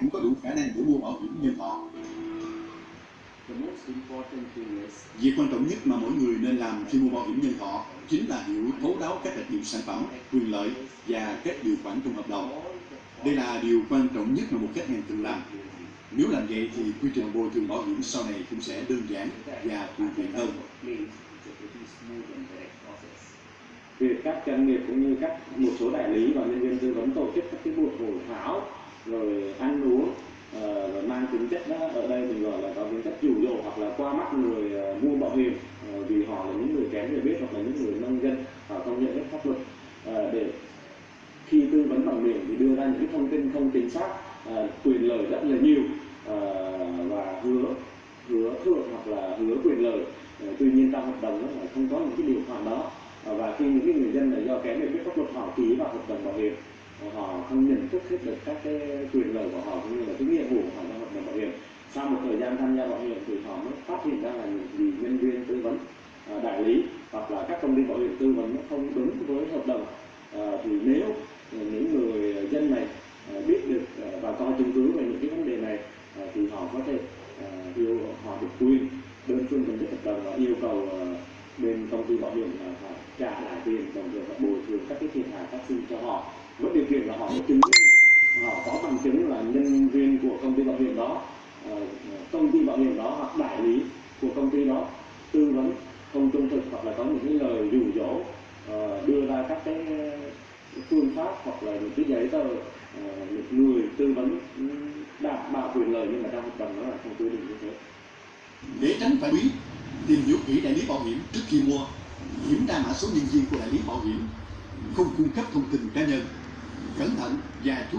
cũng có đủ khả năng để mua bảo hiểm nhân thọ. Việc quan trọng nhất mà mỗi người nên làm khi mua bảo hiểm nhân thọ chính là hiểu thấu đáo các đặc điểm sản phẩm, quyền lợi và các điều khoản trong hợp đồng. Đây là điều quan trọng nhất mà một khách hàng cần làm. Nếu làm vậy thì quy trình bồi thường bảo hiểm sau này cũng sẽ đơn giản và thuận tiện hơn. Việc các doanh nghiệp cũng như các một số đại lý và nhân viên tư vấn tổ chức chất đó ở đây mình gọi là có tính chất dụ hoặc là qua mắt người uh, mua bảo hiểm uh, vì họ là những người kém hiểu biết hoặc là những người nông dân họ không nhận biết pháp luật. Uh, để khi tư vấn bằng miệng thì đưa ra những thông tin không chính xác quyền lợi rất là nhiều và hứa hứa thượng hoặc là hứa quyền lợi. Tuy nhiên trong hợp đồng đó là không có những cái điều khoản đó. Và khi những cái người dân này do kém hiểu biết pháp luật họ ký vào hợp đồng bảo hiểm họ không nhận thức hết được các cái quyền lợi của họ cũng như là cái nghĩa vụ của họ trong hợp đồng bảo hiểm sau một thời gian tham gia bảo hiểm thì họ mới phát hiện ra là những gì nhân viên tư vấn à, đại lý hoặc là các công ty bảo hiểm tư vấn nó không đúng với hợp đồng. À, thì nếu những người dân này à, biết được à, và có chứng cứ về những cái vấn đề này thì họ có thể yêu họ được quyền đơn phương chấm dứt hợp đồng và yêu cầu bên công ty bảo hiểm là phải trả lại tiền đồng thời phải bồi thường các cái thiệt hại phát sinh cho họ. Với điều kiện là họ có chứng họ có bằng chứng là nhân viên của công ty bảo hiểm đó Ờ, công ty bảo hiểm đó hoặc đại lý của công ty đó tư vấn không trung thực hoặc là có những cái lời dụ dỗ ờ, đưa ra các cái phương pháp hoặc là những cái giấy tờ ờ, một người tư vấn ừ, đảm bảo quyền lợi nhưng mà trong hợp đồng đó là không quy định như thế. Để tránh phải quý tìm hiểu kỹ đại lý bảo hiểm trước khi mua, kiểm tra mã số nhân viên của đại lý bảo hiểm, không cung cấp thông tin cá nhân, cẩn thận và chú ý